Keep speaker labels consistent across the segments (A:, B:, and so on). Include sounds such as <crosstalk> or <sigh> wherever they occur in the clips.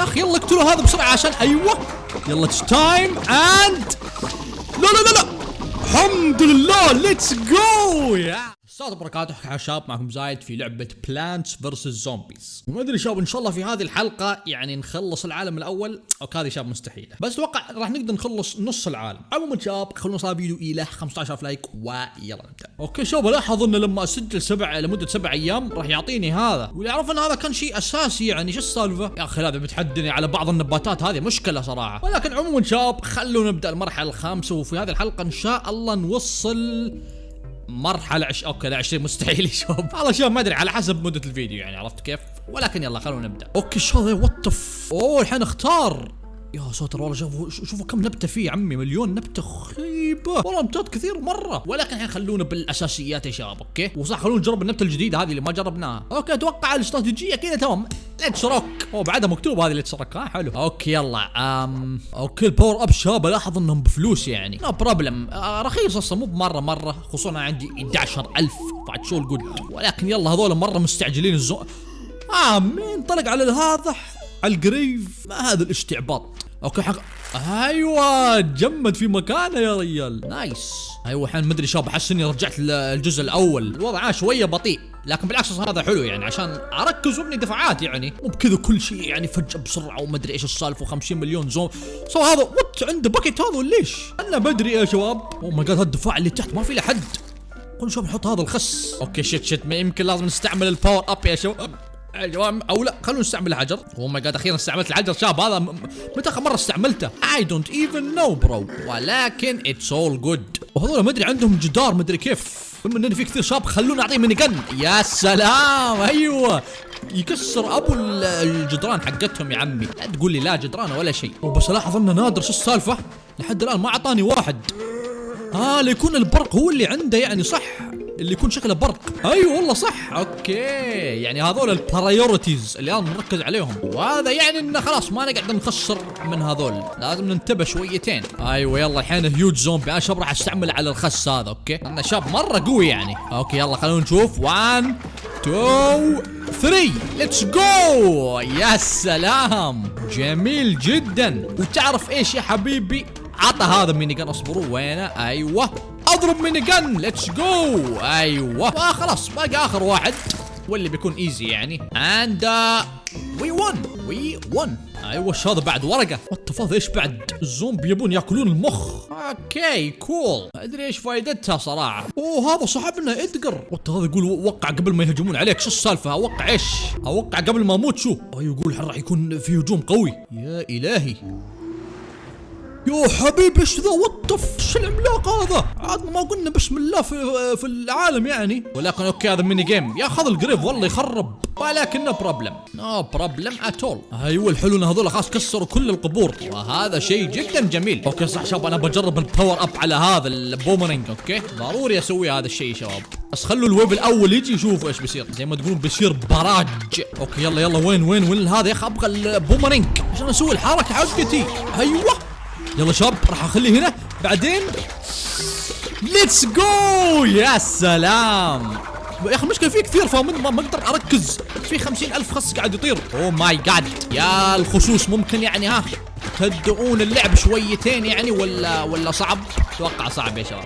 A: يا أخي يلا اقتلوا هذا بسرعة عشان أيوه. يلا it's time and لا لا لا لا. الحمد لله let's go السلام وبركاته يا شباب معكم زايد في لعبة Plants versus Zombies وما أدري شباب إن شاء الله في هذه الحلقة يعني نخلص العالم الأول. أو هذه شباب مستحيلة. بس أتوقع راح نقدر نخلص نص العالم. عموما شباب خلونا نوصل الفيديو إلى 15000 like ويلا نبدأ. okay شباب الاحظ انه لما أسجل سبع لمدة سبع أيام راح يعطيني هذا. واللي اعرف إن هذا كان شيء أساسي يعني شو السالفة؟ يا أخي هذا بتحدني على بعض النباتات هذه مشكلة صراحة. ولكن عموما شباب خلونا نبدأ المرحلة الخامسة وفي هذه الحلقة إن شاء الله نوصل مرحلة عش... okay لا 20 مستحيل يشوف. <laughs> والله شوف ما أدري على حسب مدة الفيديو يعني عرفت كيف؟ ولكن يلا خلونا نبدأ. أوكي شو هذا what oh الحين اختار. يا ساتر والله شوفوا شوفوا كم نبتة فيه يا عمي مليون نبتة خيبة. والله نبتات كثير مرة. ولكن الحين خلونا بالأساسيات يا شباب okay؟ وصح خلونا نجرب النبتة الجديدة هذه اللي ما جربناها. okay أتوقع الاستراتيجية كذا تمام. let's rock هو بعدها مكتوب هذه let's rock ها حلو. okay يلا. um okay ال power up شباب الاحظ إنهم بفلوس يعني. no no problem آه رخيص أصلا مو بمرة مرة. خصوصا عندي 11000 بعد شو الجود ولكن يلا هذول مرة مستعجلين الزو آه مين طلق على هذا على القريف ما هذا الاستعباط أوكي حق أيوه جمد في مكانه يا ريال. نايس. أيوه الحين مدري شاب احس إني رجعت للجزء الأول. الوضع شوية بطيء لكن بالعكس هذا حلو يعني عشان أركز وأبني دفعات يعني. مو بكذا كل شيء يعني فجأة بسرعة ومدري إيش السالفة و50 مليون زوم. سو هذا وات عنده باكيت هذا ليش؟ أنا بدري يا شباب. اوه ماي جاد الدفاع اللي تحت ما في له حد. cool شوف نحط هذا الخس. okay shit shit ما يمكن لازم نستعمل ال power up يا شباب. أو لا خلونا نستعمل الحجر. oh my God أخيرا استعملت الحجر شاب هذا متى آخر مرة استعملته؟ I don't even know bro ولكن it's all good وهذول ما أدري عندهم جدار ما أدري كيف. بما ان في كثير شاب خلونا نعطيه mini gun يا سلام أيوه. يكسر أبو الجدران حقتهم يا عمي. لا تقول لي لا جدران ولا شيء. وبس الاحظ انه نادر شو السالفة؟ لحد الآن ما أعطاني واحد. آه ليكون البرق هو اللي عنده يعني صح. اللي يكون شكله برق. أيوه والله صح. okay. يعني هذول ال priorities اللي أنا نركز عليهم. وهذا يعني إنه خلاص ما نقعد نخسر من هذول. لازم ننتبه شويتين. أيوه يلا الحين huge zombie أنا شاب راح أستعمل على الخس هذا okay. أنا شاب مرة قوي يعني. okay يلا خلونا نشوف. 1 2 3 let's go يا سلام. جميل جدا. وتعرف إيش يا حبيبي؟ عطى هذا mini gun اصبروا وينه؟ أيوه. أضرب mini gun let's go أيوه. وخلاص باقي آخر واحد واللي بيكون easy يعني. and we won we won أيوه وش هذا بعد؟ ورقة. what إيش بعد؟ الزومبي يبون يأكلون المخ. okay cool ما أدري إيش فائدتها صراحة. oh هذا صاحبنا Edgar what هذا يقول وقع قبل ما يهجمون عليك. شو السالفة؟ أوقع إيش؟ أوقع قبل ما أموت شو؟ أيوه يقول راح يكون في هجوم قوي؟ يا إلهي. يا حبيبي إيش ذا؟ WTF إيش العملاق هذا؟ عاد ما قلنا بسم الله في في العالم يعني. ولكن okay هذا mini gun ياخذ القريب والله يخرب. ولكن no problem no problem at all أيوه الحلو إن هذول خلاص كسروا كل القبور. وهذا شيء جدا جميل. okay صح شباب أنا بجرب ال power up على هذا ال boomerang okay ضروري أسوي هذا الشيء شباب. بس خلوا ال wave الأول يجي يشوفوا إيش بيصير. زي ما تقولون بيصير براج. okay يلا يلا وين وين وين هذا يا أخي؟ أبغى البومرنج عشان أسوي الحركة حقتي أيوه. يلا شباب راح اخليه هنا. بعدين let's go يا سلام! يا أخي المشكلة في كثير فما ما أقدر أركز. في خمسين ألف خس قاعد يطير. oh my God يا الخسوس ممكن يعني ها تهدئون اللعب شويتين يعني ولا ولا صعب؟ أتوقع صعب يا شباب.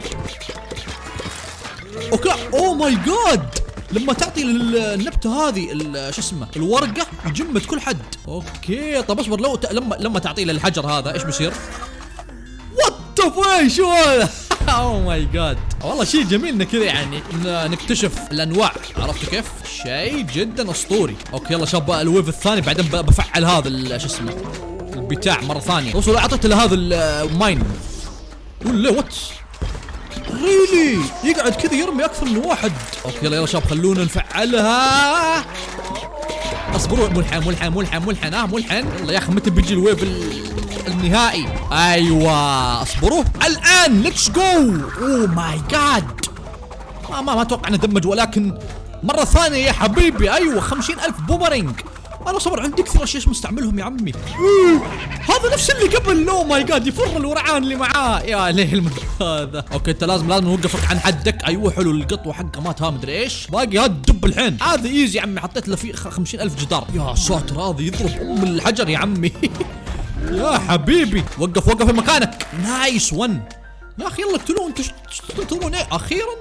A: okay. oh my God لما تعطي النبتة هذه شو اسمه الورقة يجمد كل حد. okay. طب اصبر لو. لما لما تعطيه للحجر هذا إيش بيصير؟ شو هذا oh my God والله شيء جميل انه كذا يعني نكتشف الأنواع. عرفت كيف؟ شيء جدا أسطوري. okay يلا شباب ال wave الثاني بعدين بفعل هذا شو اسمه البتاع مرة ثانية. وصلوا أعطيته لهذا الماين ولا وات ريلي يقعد كذا يرمي أكثر من واحد. أوكي يلا يلا شباب خلونا نفعلها. اصبروا ملحن ملحن ملحن ملحن آه ملحن يلا يا أخي متى بيجي الويف النهائي؟ أيوه اصبروا. الآن ليتس جو اوه ماي جاد ما ما ما أتوقع انه دمج ولكن مرة ثانية يا حبيبي. أيوه خمسين ألف بومرينج أنا صبر عندي كثير اشياء مستعملهم يا عمي. هذا نفس اللي قبل. oh my God يفر الورعان اللي معاه. يا ليل هذا okay أنت لازم لازم نوقفك عن حدك. أيوه حلو القطوة حقه مات ها مدري إيش. باقي هذا الدب الحين. هذا easy يا عمي حطيت له فيه 50000 جدار. يا ساتر هذا يضرب أم الحجر يا عمي. <laughs> يا حبيبي. وقف وقف في مكانك. nice one يا أخي يلا اقتلوه. أنتوا تنتظرون إيه؟ أخيرا.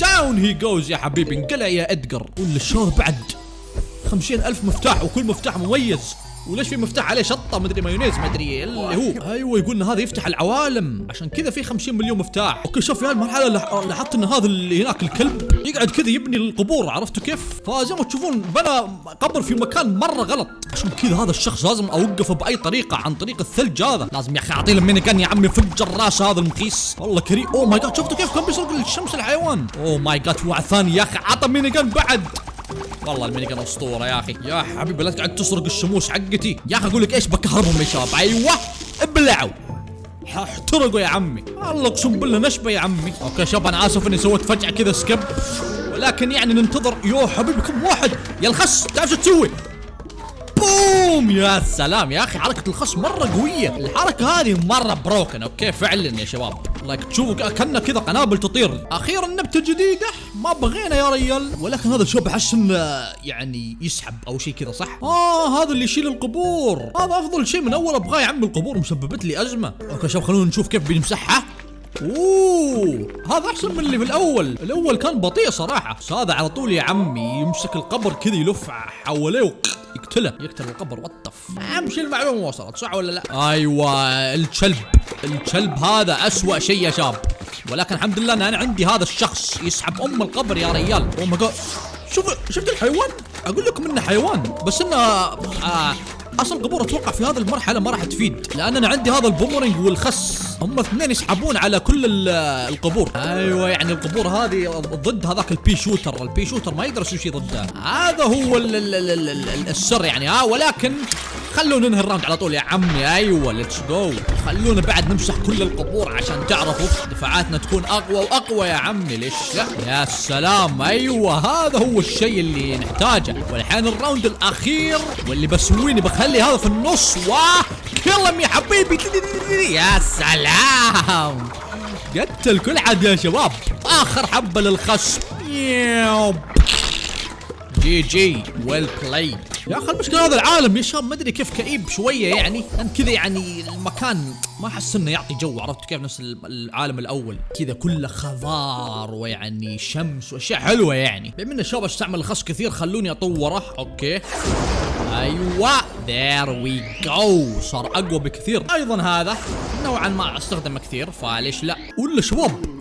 A: down he goes يا حبيبي. انقلع يا ادجر ولا الشهر بعد. خمسين ألف مفتاح وكل مفتاح مميز. وليش في مفتاح عليه شطة؟ مدري مايونيز مدري اللي هو. أيوه يقول إن هذا يفتح العوالم. عشان كذا في 50 مليون مفتاح. okay شوف يا المرحله لاحظت إن هذا اللي هناك الكلب يقعد كذا يبني القبور عرفتوا كيف؟ فزي ما تشوفون بنى قبر في مكان مرة غلط. عشان كذا هذا الشخص لازم أوقفه بأي طريقة عن طريق الثلج هذا. لازم يا أخي أعطيه minigun يا عمي فجر راس هذا المخيس والله كريم. oh my god شفتوا كيف كان بيسرق الشمس الحيوان؟ oh my god في واحد ثاني يا أخي عطى ميني بعد. والله ال minigun أسطورة يا أخي. يا حبيبي لا تقعد تسرق الشموس حقتي. يا أخي أقول لك إيش؟ بكهربهم يا شباب. أيوه ابلعوا. احترقوا يا عمي. الله أقسم بالله نشبة يا عمي. okay شباب أنا آسف إني سويت فجأة كذا skip ولكن يعني ننتظر. يو حبيبي كم واحد؟ يا الخس تعرف شو تسوي؟ boom يا سلام يا أخي حركة الخصم مرة قوية. الحركة هذه مرة broken okay فعلا يا شباب. like تشوفوا كأنه كذا قنابل تطير. أخيرا نبتة جديدة. ما بغينا يا ريال. ولكن هذا الشوب أحس إنه يعني يسحب أو شيء كذا صح؟ آه هذا اللي يشيل القبور. هذا أفضل شيء من أول ابغاه يا عم القبور مسببت لي أزمة. okay شباب خلونا نشوف كيف بنمسحها oh هذا أحسن من اللي في الأول. الأول كان بطيء صراحة. بس هذا على طول يا عمي يمسك القبر كذا يلف حواليه. يقتله يقتل القبر وطف امشي المعلومه وصلت صح ولا لا؟ أيوه الكلب. الكلب هذا أسوأ شيء يا شاب. ولكن الحمد لله إن أنا عندي هذا الشخص يسحب أم القبر يا ريال. oh my شوف شفت الحيوان؟ أقول لكم إنه حيوان بس إنه آه أصلا القبور أتوقع في هذه المرحلة ما راح تفيد. لأن أنا عندي هذا البومرنج والخس. هم اثنين يسحبون على كل القبور. أيوه يعني القبور هذه ضد هذاك ال peashooter. ال peashooter ما يقدر يسوي شيء ضده. هذا هو السر يعني. ها ولكن خلونا ننهي ال round على طول يا عمي. أيوه let's go خلونا بعد نمسح كل القبور عشان تعرفوا دفاعاتنا تكون أقوى وأقوى يا عمي. ليش يا سلام. أيوه هذا هو الشيء اللي نحتاجه. والحين ال round الأخير واللي بسويني بخلي هذا في النص. و كلم يا حبيبي. يا سلام. قتل كل حد يا شباب. آخر حبة للخصم. GG. well played يا أخي المشكلة هذا العالم يا شباب ما أدري كيف كئيب شوية يعني. لأن كذا يعني المكان ما أحس إنه يعطي جو عرفت كيف؟ نفس العالم الأول. كذا كله خضار ويعني شمس وأشياء حلوة يعني. بما إن الشباب استعمل الخس كثير خلوني أطوره. okay. أيوه there we go صار أقوى بكثير. أيضا هذا نوعا ما أستخدمه كثير فليش لا؟ ولا شباب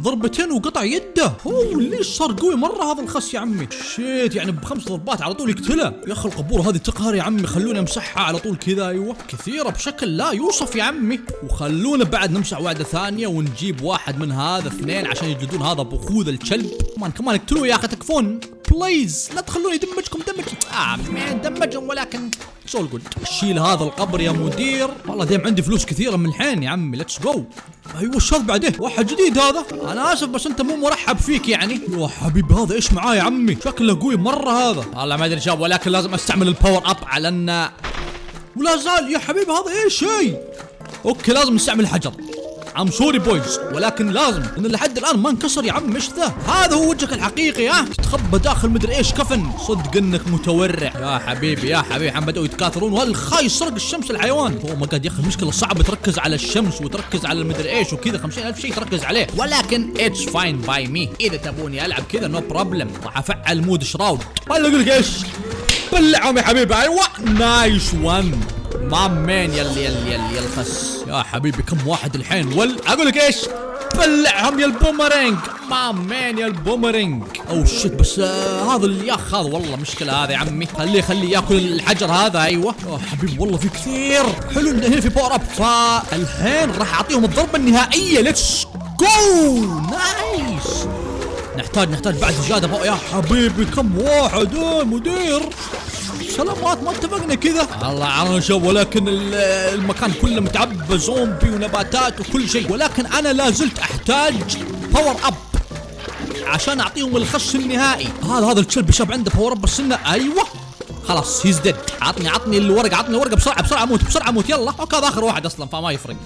A: ضربتين وقطع يده. oh ليش صار قوي مرة هذا الخس يا عمي؟ shit يعني بخمس ضربات على طول يقتله. يا أخي القبور هذه تقهر يا عمي خلوني امسحها على طول كذا. أيوه كثيرة بشكل لا يوصف يا عمي. وخلونا بعد نمسح واحدة ثانية ونجيب واحد من هذا اثنين عشان يجلدون هذا بخوذ الكلب. كمان كمان اقتلوه يا أخي تكفون. please لا تخلوني يدمجكم دمج آه دمجهم ولكن it's all good شيل هذا القبر يا مدير. والله damn عندي فلوس كثيرة من الحين يا عمي let's go أيوه الشاذ بعدين؟ واحد جديد هذا. أنا آسف بس أنت مو مرحب فيك يعني. يا حبيبي هذا إيش معاه يا عمي؟ شكله قوي مرة هذا. والله ما أدري شاب ولكن لازم أستعمل ال power up على ان ولا زال يا حبيبي هذا إيش شيء؟ okay لازم نستعمل الحجر. I'm sorry boys ولكن لازم إن لحد الآن ما انكسر يا عم مش ذا هذا هو وجهك الحقيقي ها؟ تتخبى داخل مدري إيش كفن. صدق إنك متورع. يا حبيبي يا حبيبي عم بدأوا يتكاثرون. والخاي سرق الشمس الحيوان. oh my god يا أخي المشكلة صعبة تركز على الشمس وتركز على المدري إيش وكذا. 50000 شيء تركز عليه. ولكن it's fine by me إذا تبوني ألعب كذا no problem راح أفعل mode Shroud أقول لك إيش؟ بلعهم يا حبيبي أيوه نايس 1 نعم، ضامين يلي يلي يلي الخس يا حبيبي كم واحد الحين؟ ول أقول لك إيش؟ بلعهم يا البومرينج. نعم، مامين يا البومرينج؟ أو شت بس آه هذا اللي ياخ هذا والله مشكلة هذا يا عمي. خليه خليه يأكل الحجر هذا أيوه. يا حبيبي والله في كثير. حلو ان هنا في باور اب فالحين راح أعطيهم الضربة النهائية. ليتس جو نايس نحتاج نحتاج بعد زيادة يا حبيبي كم واحد؟ يا مدير. سلامات ما اتفقنا كذا. الله عرشة ولكن المكان كله متعبى زومبي ونباتات وكل شيء. ولكن أنا لا زلت أحتاج power up عشان أعطيهم الخش النهائي. هذا هذا الكلب شاب عنده power up بس انه أيوه. خلاص he's dead عطني عطني الورقه عطني الورقه بسرعة بسرعة موت بسرعة موت يلا. okay هذا آخر واحد أصلا فما يفرق.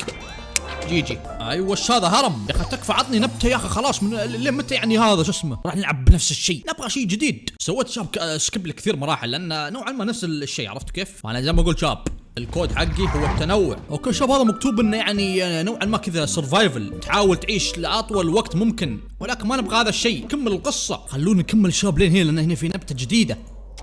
A: GG أيوه وش هذا؟ هرم. يا أخي تكفى عطني نبتة يا أخي خلاص من لين متى يعني هذا شو اسمه؟ راح نلعب بنفس الشيء. نبغى شيء جديد. سويت شاب ك- skip لكثير مراحل لأن نوعا ما نفس الشيء عرفت كيف؟ فانا زي ما أقول شاب الكود حقي هو التنوع. okay شباب هذا مكتوب إنه يعني نوعا ما كذا survival تحاول تعيش لأطول وقت ممكن ولكن ما نبغى هذا الشيء. كمل القصة. خلونا نكمل شباب لين هنا لأن هنا في نبتة جديدة.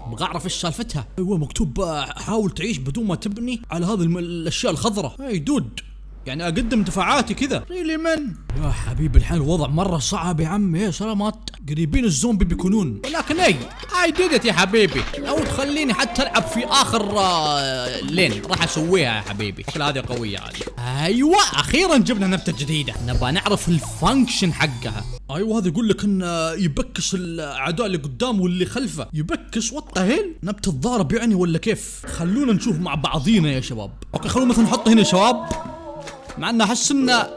A: أبغى أعرف إيش سالفتها. أيوه مكتوب آه، حاول تعيش بدون ما تبني على هذه الأشياء الخضراء. ey dude. يعني أقدم دفاعاتي كذا. really man يا حبيبي الحين الوضع مرة صعب يا عمي. يا سلامات. قريبين الزومبي بيكونون. ولكن I I did يا حبيبي. لو تخليني حتى ألعب في آخر آه، لين. راح أسويها يا حبيبي. شكل هذه قوية هذه أيوه أخيرا جبنا نبتة جديدة. نبغى نعرف ال function حقها. أيوه هذا يقول لك انه يبكس الأعداء اللي قدام واللي خلفه. يبكس؟ what hell نبتة الضارب يعني ولا كيف؟ خلونا نشوف مع بعضينا يا شباب. okay خلونا مثلا نحطه هنا يا شباب. مع انه احس انه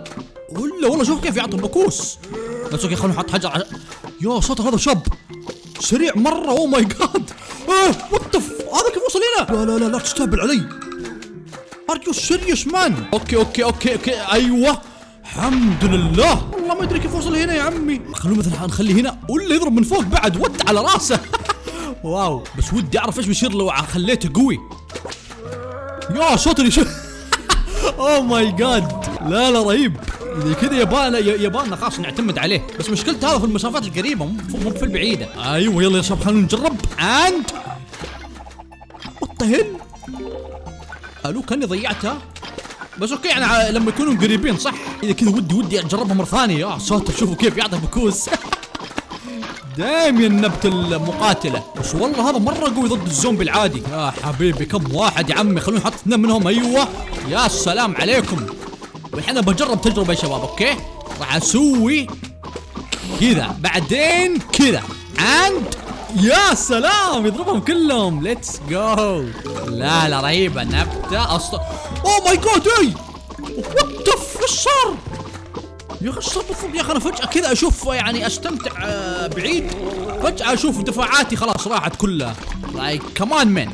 A: ولا والله شوف كيف يعطي بكوس بس okay خلونا نحط حجر ع... يا ساتر هذا شاب سريع مرة. oh my god إيه what هذا كيف وصل هنا؟ لا لا لا لا تستهبل علي. are you serious man okay okay okay okay. أيوه. الحمد لله. والله ما أدري كيف وصل هنا يا عمي. خلونا مثلا نخليه هنا. ولا يضرب من فوق بعد what على راسه. <laughs> wow. بس ودي أعرف إيش بيصير لو خليته قوي. يا ساتر يا oh my god لا لا رهيب. إذا كذا يبانا يبانا خلاص نعتمد عليه. بس مشكلته هذا في المسافات القريبة مو في البعيدة. أيوه يلا يا شباب خلينا نجرب. and hell ألو كأني ضيعتها بس okay يعني لما يكونوا قريبين صح؟ إذا كذا ودي ودي أجربها مرة ثانية. يا ساتر شوفوا كيف يعطي بكوس. <laughs> دايم النبت المقاتلة. بس والله هذا مرة قوي ضد الزومبي العادي. يا حبيبي كم واحد يا عمي. خلونا نحط اثنين منهم. أيوه. يا سلام عليكم. والحين بجرب تجربة يا شباب okay؟ راح أسوي كذا. بعدين كذا. and يا سلام يضربهم كلهم. let's go لا لا رهيبة. نبتة. أصلا oh my god إي! what إيش صار؟ يا أخي بالضبط يا أخي أنا فجأة كذا أشوف يعني أستمتع آه، بعيد. فجأة أشوف دفاعاتي خلاص راحت كلها. like come on man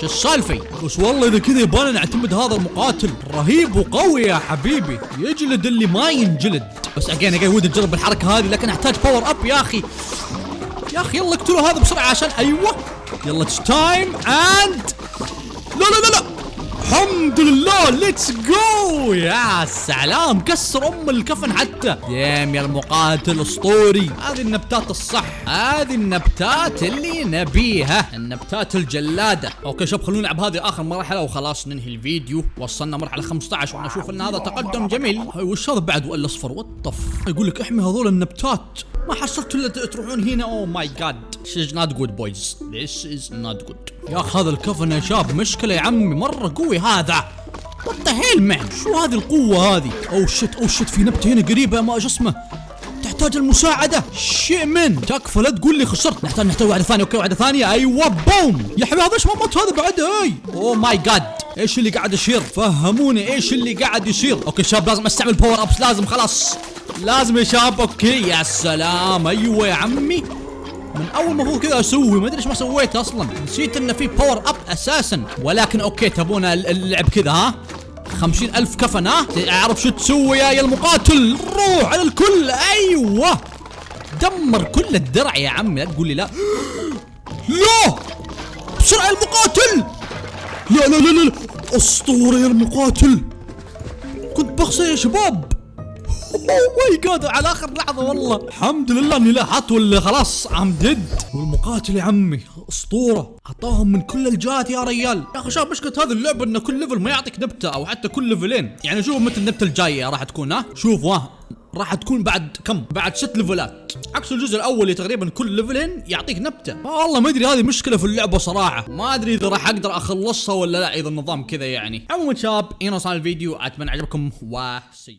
A: شو السالفة؟ بس والله إذا كذا يبغانا نعتمد هذا المقاتل. رهيب وقوي يا حبيبي. يجلد اللي ما ينجلد. بس again again ودي اجرب الحركة هذه لكن أحتاج power up يا أخي. يا أخي يلا اقتلوا هذا بسرعة عشان أيوه. يلا it's time and لا لا لا لا. الحمد لله let's go يا سلام كسر أم الكفن حتى. damn يا المقاتل اسطوري. هذه النبتات الصح هذه النبتات اللي نبيها النبتات الجلادة. okay شوف خلونا نلعب هذه آخر مرحلة وخلاص ننهي الفيديو. وصلنا مرحلة 15 وأنا أشوف إن هذا تقدم جميل. وش هذا بعد؟ والاصفر وطف يقول لك احمي هذول النبتات. ما حصلت إلا تروحون هنا. oh my god This is not good boys. This is not good. يا أخي هذا الكفن يا شاب مشكلة يا عمي. مرة قوي هذا. what hell man شو هذه القوة هذه؟ oh shit oh shit في نبتة هنا قريبة ما إيش اسمه. تحتاج المساعدة. شيء من تكفى لا تقول لي خسرت. نحتاج نحتاج واحدة ثانية. okay واحدة ثانية. أيوه boom يا حبيبي هذا إيش ما مات هذا بعد؟ أي. oh my god إيش اللي قاعد يصير؟ فهموني إيش اللي قاعد يصير؟ okay شباب لازم أستعمل power ups لازم خلاص. لازم يا شباب okay. يا سلام. أيوه يا عمي. من أول هو كذا أسوي ما أدري إيش ما سويت أصلا. نسيت انه في power up أساسا. ولكن okay تبون اللعب كذا ها؟ خمسين ألف كفن ها؟ أعرف شو تسوي يا يا المقاتل. روح على الكل. أيوه. دمر كل الدرع يا عمي. لا تقول لي لا. <gasps> لا بسرعة يا المقاتل! لا لا لا لا. أسطورة يا المقاتل. كنت بخسر يا شباب. my god على آخر لحظة والله. الحمد لله إني لاحظت ولا خلاص I'm dead والمقاتل يا عمي أسطورة. أعطاهم من كل الجهات يا ريال. يا أخي شاف مشكلة هذه اللعبة انه كل level ما يعطيك نبتة أو حتى كل ليفلين يعني شوف متى النبتة الجاية راح تكون ها؟ شوفوا ها؟ راح تكون بعد كم؟ بعد ست ليفلات عكس الجزء الأول اللي تقريبا كل ليفلين يعطيك نبتة. والله ما أدري هذه مشكلة في اللعبة صراحة. ما أدري إذا راح أقدر أخلصها ولا لا إذا النظام كذا يعني. عموما شباب هنا صار الفيديو. أتمنى عجبكم و see